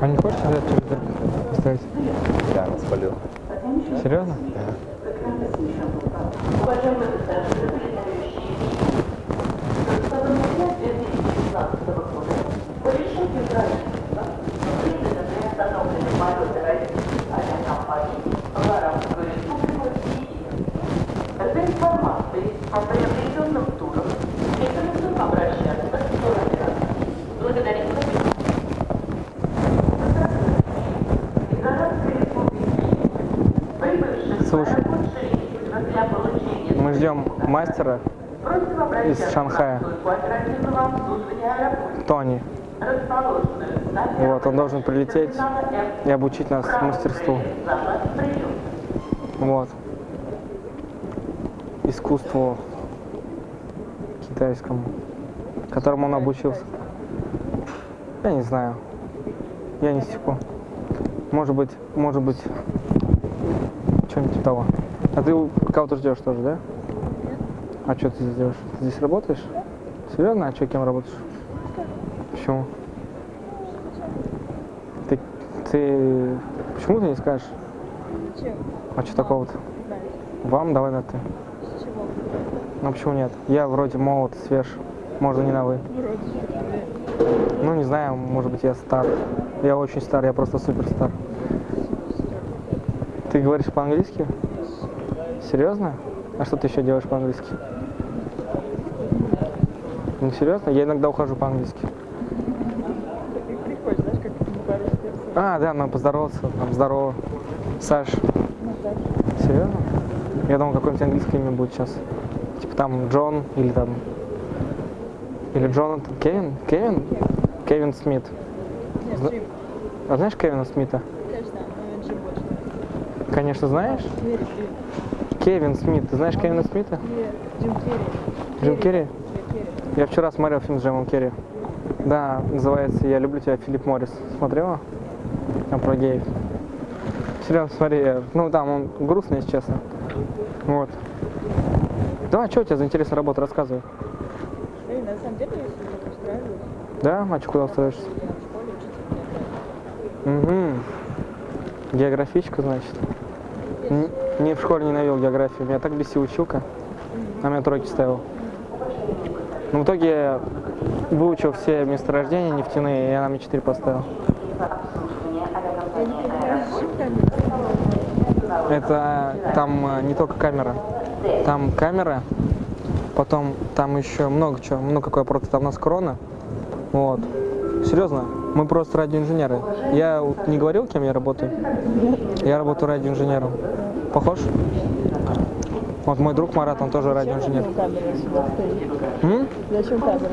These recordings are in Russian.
А не хочешь взять телевизор поставить? Да, спалил. Серьезно? За просим обращаться Шанхая. Тони. Вот, он должен прилететь и обучить нас мастерству. Вот. Искусству китайскому, которому он обучился. Я не знаю. Я не секу. Может быть, может быть, что-нибудь типа того. А ты кого-то ждешь тоже, да? А что ты здесь делаешь? Ты здесь работаешь? Серьезно? А что, кем работаешь? Почему? Ты, ты, почему ты не скажешь? Зачем? А что такого-то? Вам давай на ты. Ну почему нет? Я вроде молод, свеж, можно не на вы. Вроде. Ну не знаю, может быть я стар. Я очень стар, я просто супер стар. Ты говоришь по-английски? Серьезно? А что ты еще делаешь по-английски? Ну серьезно? Я иногда ухожу по-английски. А, да, надо поздороваться. Там, здорово. Саш, серьезно? Я думал, какое-нибудь английское имя будет сейчас. Типа там Джон или там... Или Джонатан. Кевин? Кевин? Кевин Смит. Нет, Зна- Джим. А знаешь Кевина Смита? Конечно, но Джим больше. Конечно, знаешь. Кевин Смит. Ты знаешь Кевина Смита? Нет, Джим Керри. Джим Керри? Я вчера смотрел фильм с Джимом Керри. Да, называется «Я люблю тебя, Филипп Моррис». Смотрела? Там про геев. Серьезно, смотри. я- Ну, там он грустный, если честно. Вот. Давай, что у тебя за интересная работа? Рассказывай. Эй, на самом деле, я устраиваюсь. Да? А что, куда устроишься? Я в школе учитель меня Угу. Географичка, значит. Н- Не, в школе ненавидел географию. Меня так бесил училка. На меня тройки ставил. Но в итоге выучил все месторождения нефтяные, и она мне 4 поставила. Я понимаю, зачем камера? Это там э, не только камера. Там камера, потом там еще много чего, много какой просто там у нас корона. Вот. Серьезно, мы просто радиоинженеры. Я не говорил, кем я работаю? Я работаю радиоинженером. Похож? Вот мой друг Марат, он тоже радиоинженер. Зачем камера стоит? Зачем камера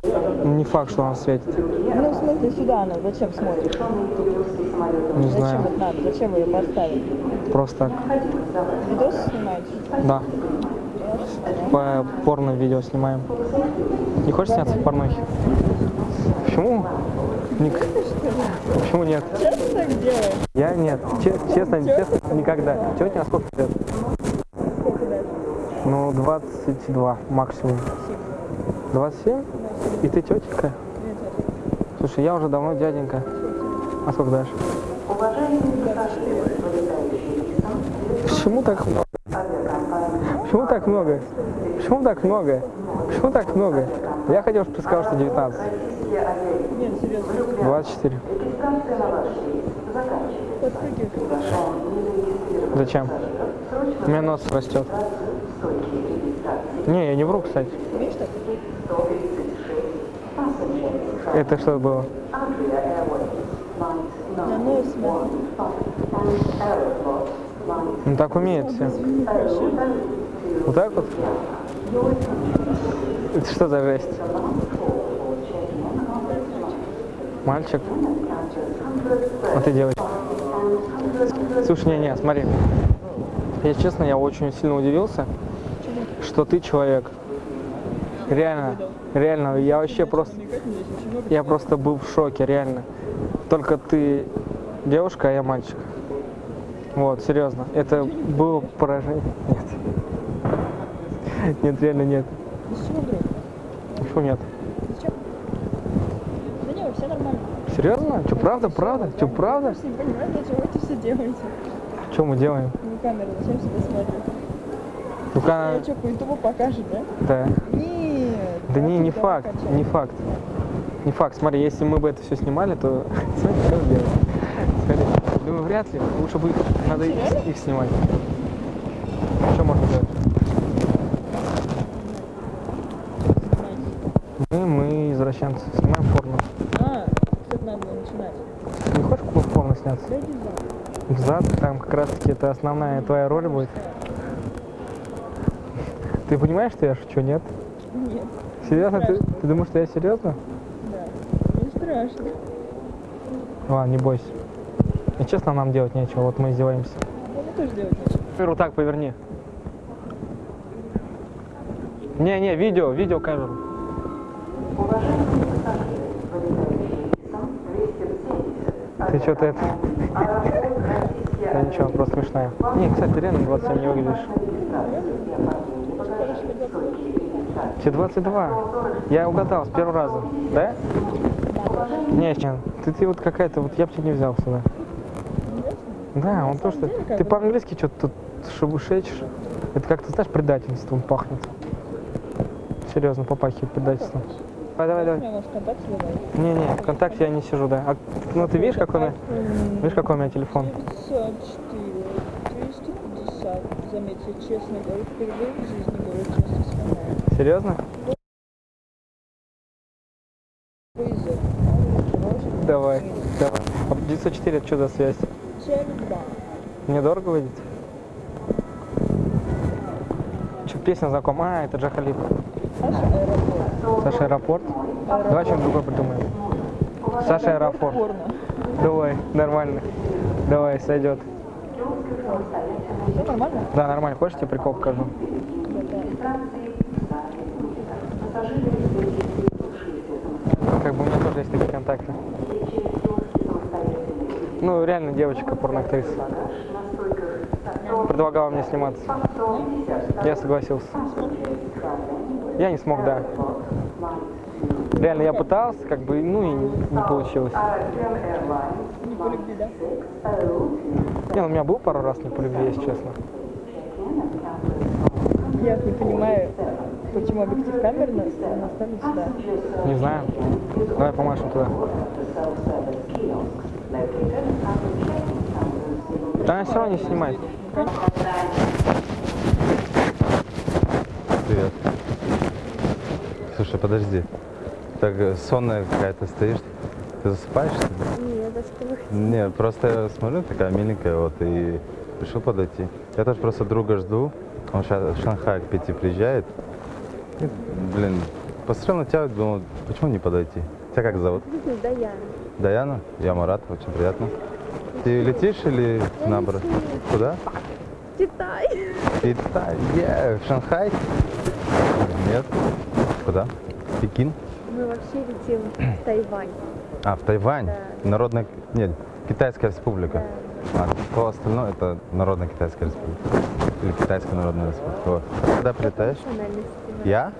стоит. Не факт, что он светит. Ну, в смысле, сюда она зачем смотрит? Не Зачем знаю. это надо? Зачем вы ее поставили? Просто так. Видос снимаете? Да. По порно видео снимаем. Не хочешь сняться в порнохе? Почему? Ник- Почему нет? Часто так делаешь? Я нет. Че- честно, честно, никогда. Тетя, сколько лет? Сколько дать? Ну, 22 максимум. 27? И ты тетенька? Слушай, я уже давно дяденька. А сколько дашь? Почему так много? Почему так много? Почему так много? Почему так много? Я хотел, чтобы ты сказал, что 19. Нет, серьезно. 24. Подпрыгивай. Зачем? У меня нос растет. Не, я не вру, кстати. Это что было? Ну так умеет все. Вот так вот? Это что за жесть? Мальчик? А ты девочка? Слушай, не-не, смотри. Я честно, я очень сильно удивился, что ты человек. Реально, реально, я вообще просто, я просто был в шоке, реально. Только ты девушка, а я мальчик. Вот, серьезно. Это было поражение. Нет. Нет, реально нет. Почему нет? Зачем? Да не, все нормально. Серьезно? Что, правда, правда? Что, правда? Я не понимаю, чего вы это все делаете. Что мы делаем? Ну, камера, зачем сюда смотрит? Ну-ка, Я что, по ютубу покажет, да? да. Нет. Да не, не факт, качать. не факт. Не факт. Смотри, если мы бы это все снимали, то смотри, что делать. Смотри, думаю, вряд ли. Лучше бы надо их, снимать. Что можно делать? Мы, мы извращенцы. Снимаем порно. А, как надо было начинать. Не хочешь порно сняться? В зад, там как раз таки это основная твоя роль будет. Ты понимаешь, что я шучу, нет? Нет, Серьезно? Ты, ты думаешь, что я серьезно? да. Не страшно. Ладно, не бойся. И честно, нам делать нечего, вот мы издеваемся. Ну, мне тоже делать нечего. Камеру так поверни. Не-не, видео, видео камеру. Уважаемые пассажиры, вылетающий рейсом 270. Ты что-то это... Да ничего, просто смешная. Не, кстати, реально 27 не выглядишь. Тебе 22. Я угадал с первого раза. Да? Не, ты, ты вот какая-то, вот я бы тебя не взял сюда. Да, он то, что... Ты по-английски что-то тут шебушечишь. Это как-то, знаешь, предательством пахнет. Серьезно, попахивает предательством. Давай, давай, давай. сливает. Не-не, ВКонтакте я не сижу, да. А, ну ты видишь, какой у меня, видишь, какой у меня телефон? 904, 250. Заметьте, честно говорю, впервые в жизни говорю честно с. Серьезно? Давай, давай. А 904 это что за связь? Теле2. Мне дорого выйдет? Что, песня знакома? А, это Джахалип. Аэропорт. Саша Аэропорт. Давай что-нибудь другое придумаем. Саша Аэропорт. Давай, нормально. Давай, сойдет. Все нормально? Да, нормально. Хочешь, тебе прикол покажу? Как бы у меня тоже есть такие контакты. Ну, реально девочка порноактриса. Предлагала мне сниматься. Я согласился. Я не смог, да. Реально, я пытался, как бы, ну и не получилось. Не по любви, да? Не, ну, у меня был пару раз не по любви, если честно. Я не понимаю, почему объектив камеры на- наставлен сюда. Не знаю. Давай помашем туда. Да она все равно не снимает. Привет. Слушай, подожди. Так э, сонная какая-то стоишь. Ты засыпаешь? что ли? Нет, вы Не, просто я смотрю, такая миленькая, вот, и решил подойти. Я тоже просто друга жду. Он сейчас в Шанхай к пяти приезжает. И, блин, посмотрел на тебя, думал, почему не подойти? Тебя как зовут? Даяна. Даяна? Я Марат, очень приятно. Ты летишь или наоборот? Куда? Китай. Китай. Е, в Шанхай? Нет. Куда? Пекин? Мы вообще летим в Тайвань. А, в Тайвань? Да. Народная... Нет, Китайская республика. А все остальное это Народная Китайская республика. Или Китайская Народная республика. Вот. Когда прилетаешь? Я?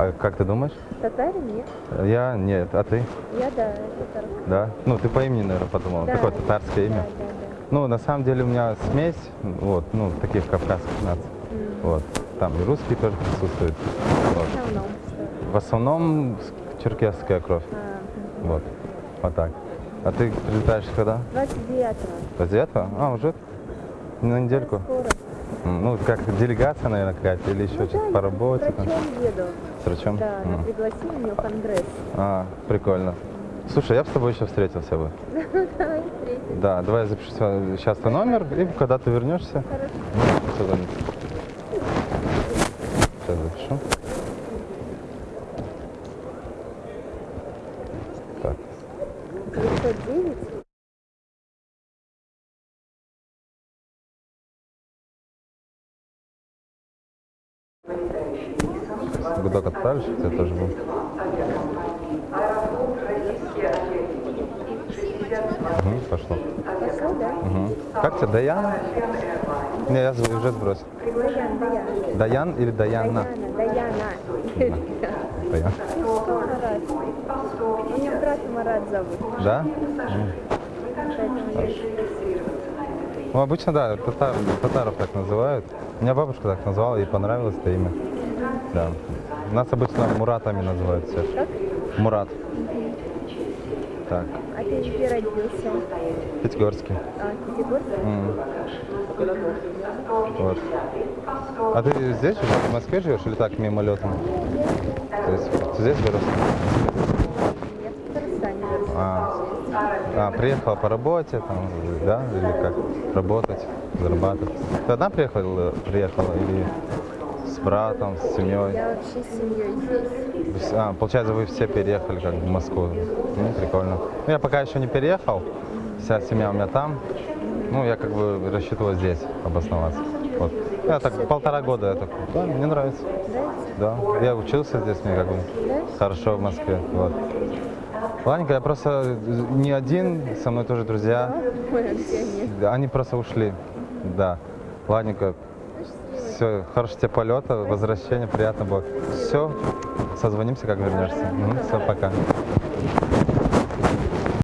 А как ты думаешь? Татарин? Нет. Я? Нет. А ты? Я, да, татарка. Да? Ну, ты по имени, наверное, подумала. Да. Какое татарское имя? Да, да, да. Ну, на самом деле у меня смесь, вот, ну, таких кавказских наций. Вот. Там и русские тоже присутствуют. Вот. В основном? В основном черкесская кровь. А, Вот. Вот так. А ты прилетаешь когда? 29-го. 29 А, уже на недельку. Скоро. Ну, как делегация, наверное, какая-то, или еще Ну что-то да, по работе. С там. врачом еду. С врачом? Да, М. она пригласила меня в конгресс. А, прикольно. Слушай, я бы с тобой еще встретился бы. Давай встретимся. Да, давай я запишу сейчас твой номер, и когда ты вернешься, Хорошо. позвони. Сейчас запишу. Так, 909. Гудок отправишь, я тоже был. Угу, пошло. Угу. Как тебя, Даян? Не, я уже сбросил. Даян, или Даяна? Даяна, Даяна. Марат. У меня брат Марат зовут. Да? Ну, обычно, да, татар, татаров так называют. Меня бабушка так назвала, ей понравилось это имя. Да. Нас обычно Муратами называют все. Как? Мурат. Так, А ты где родился? Пятигорский. А, Пятигорск? М. Вот. А ты здесь живешь, в Москве живешь или так мимолетом? То есть здесь вырос? Я в Татарстане. А, а, приехала по работе, там, да, или как? Работать, зарабатывать. Ты одна приехала, приехала или с братом, с семьей? Я вообще с семьей здесь. А, получается, вы все переехали как в Москву. Ну, прикольно. Ну, я пока еще не переехал, вся семья у меня там. Ну, я как бы рассчитывал здесь обосноваться. Вот. Я так полтора года, я так, да, мне нравится. Нравится? Да, я учился здесь, мне как бы Да? хорошо в Москве. Вот. Ладненько, я просто не один, со мной тоже друзья. Ой? Да, Они просто ушли. Да. Ладненько. Все, хорошего тебе полета, возвращения, приятно было. Все, созвонимся, как вернешься. все, пока.